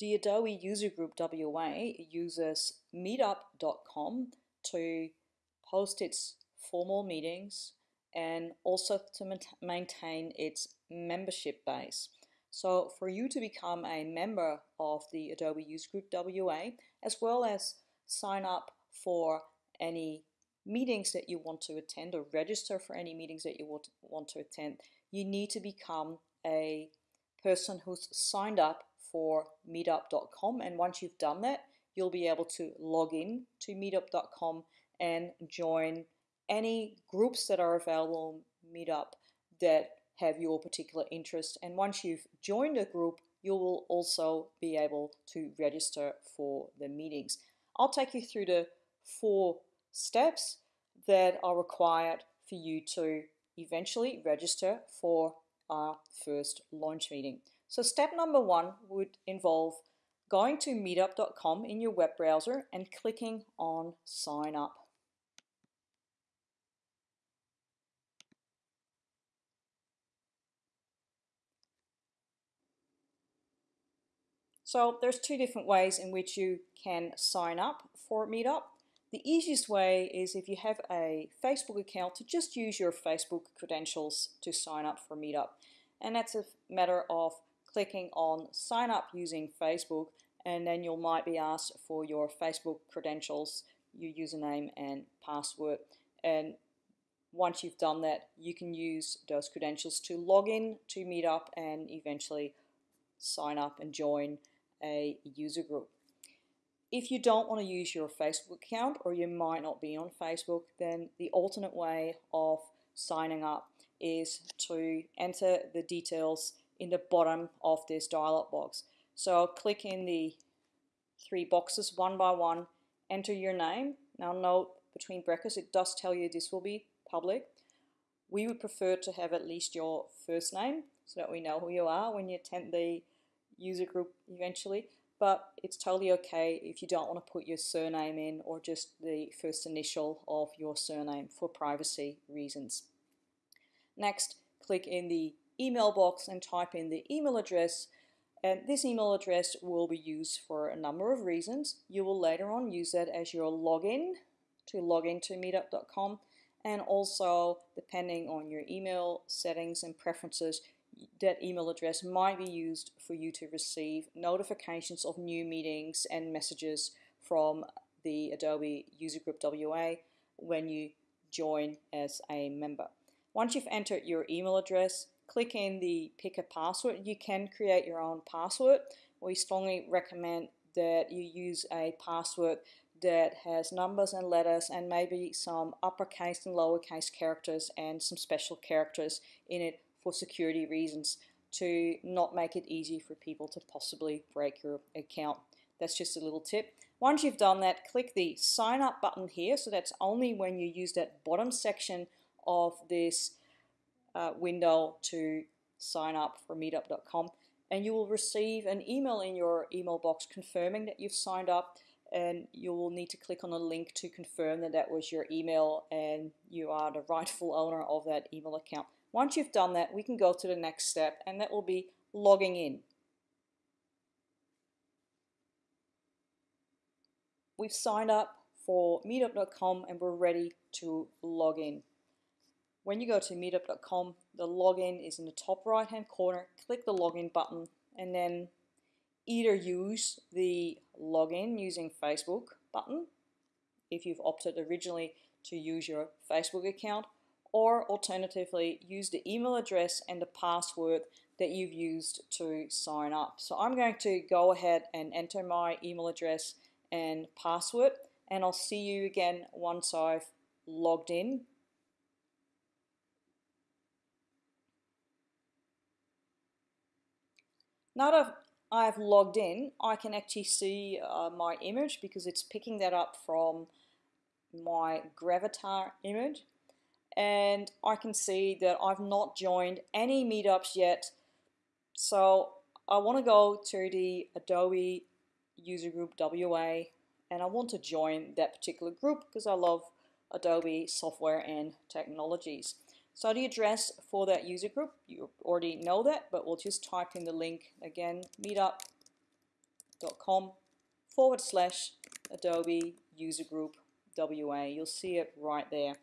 The Adobe User Group WA uses meetup.com to host its formal meetings and also to maintain its membership base. So for you to become a member of the Adobe User Group WA, as well as sign up for any meetings that you want to attend or register for any meetings that you want to attend, you need to become a person who's signed up for meetup.com and once you've done that you'll be able to log in to meetup.com and join any groups that are available on meetup that have your particular interest and once you've joined a group you will also be able to register for the meetings. I'll take you through the four steps that are required for you to eventually register for our first launch meeting. So step number one would involve going to meetup.com in your web browser and clicking on sign up. So there's two different ways in which you can sign up for Meetup. The easiest way is if you have a Facebook account to just use your Facebook credentials to sign up for Meetup. And that's a matter of clicking on sign up using Facebook and then you might be asked for your Facebook credentials, your username and password. And once you've done that, you can use those credentials to log in to Meetup and eventually sign up and join a user group. If you don't want to use your Facebook account or you might not be on Facebook, then the alternate way of signing up is to enter the details in the bottom of this dialog box. So click in the three boxes one by one, enter your name. Now note between brackets it does tell you this will be public. We would prefer to have at least your first name so that we know who you are when you attend the user group eventually but it's totally okay if you don't want to put your surname in or just the first initial of your surname for privacy reasons. Next, click in the email box and type in the email address and this email address will be used for a number of reasons. You will later on use that as your login to log into meetup.com and also depending on your email settings and preferences that email address might be used for you to receive notifications of new meetings and messages from the Adobe User Group WA when you join as a member. Once you've entered your email address, click in the pick a password. You can create your own password. We strongly recommend that you use a password that has numbers and letters and maybe some uppercase and lowercase characters and some special characters in it for security reasons to not make it easy for people to possibly break your account. That's just a little tip. Once you've done that, click the sign up button here. So that's only when you use that bottom section of this uh, window to sign up for meetup.com and you will receive an email in your email box confirming that you've signed up and you will need to click on a link to confirm that that was your email and you are the rightful owner of that email account. Once you've done that, we can go to the next step, and that will be logging in. We've signed up for meetup.com and we're ready to log in. When you go to meetup.com, the login is in the top right hand corner. Click the login button and then either use the login using Facebook button if you've opted originally to use your Facebook account or alternatively use the email address and the password that you've used to sign up. So I'm going to go ahead and enter my email address and password and I'll see you again once I've logged in. Now that I've logged in, I can actually see uh, my image because it's picking that up from my Gravatar image and I can see that I've not joined any meetups yet. So I want to go to the Adobe user group WA and I want to join that particular group because I love Adobe software and technologies. So the address for that user group, you already know that, but we'll just type in the link again, meetup.com forward slash Adobe user group WA. You'll see it right there.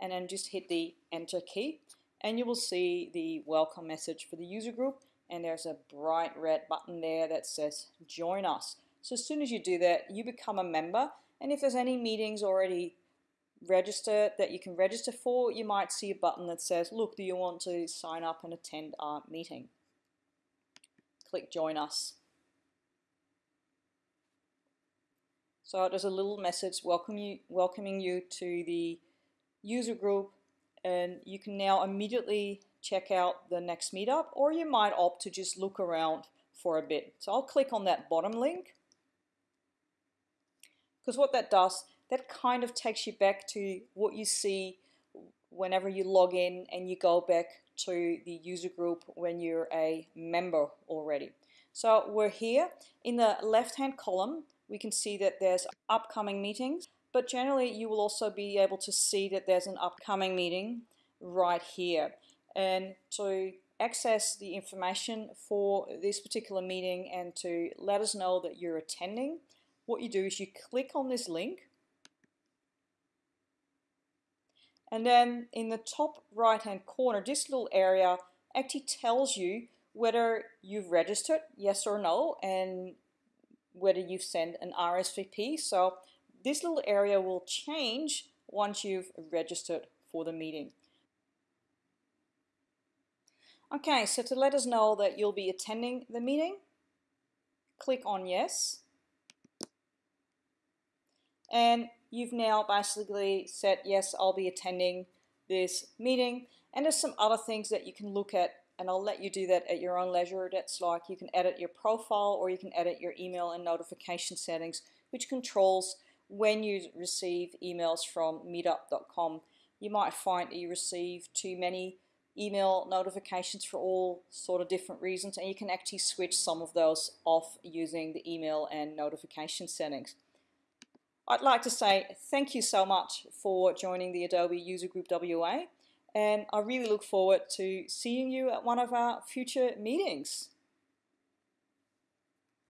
And then just hit the enter key and you will see the welcome message for the user group and there's a bright red button there that says join us. So as soon as you do that, you become a member and if there's any meetings already registered that you can register for, you might see a button that says, look, do you want to sign up and attend our meeting? Click join us. So there's a little message welcome you, welcoming you to the user group and you can now immediately check out the next meetup or you might opt to just look around for a bit. So I'll click on that bottom link because what that does, that kind of takes you back to what you see whenever you log in and you go back to the user group when you're a member already. So we're here in the left hand column we can see that there's upcoming meetings but generally you will also be able to see that there's an upcoming meeting right here and to access the information for this particular meeting and to let us know that you're attending what you do is you click on this link and then in the top right hand corner this little area actually tells you whether you've registered yes or no and whether you've sent an RSVP so this little area will change once you've registered for the meeting. Okay so to let us know that you'll be attending the meeting click on yes. And you've now basically said yes I'll be attending this meeting and there's some other things that you can look at and I'll let you do that at your own leisure that's like you can edit your profile or you can edit your email and notification settings which controls when you receive emails from meetup.com you might find that you receive too many email notifications for all sort of different reasons and you can actually switch some of those off using the email and notification settings. I'd like to say thank you so much for joining the Adobe User Group WA and I really look forward to seeing you at one of our future meetings.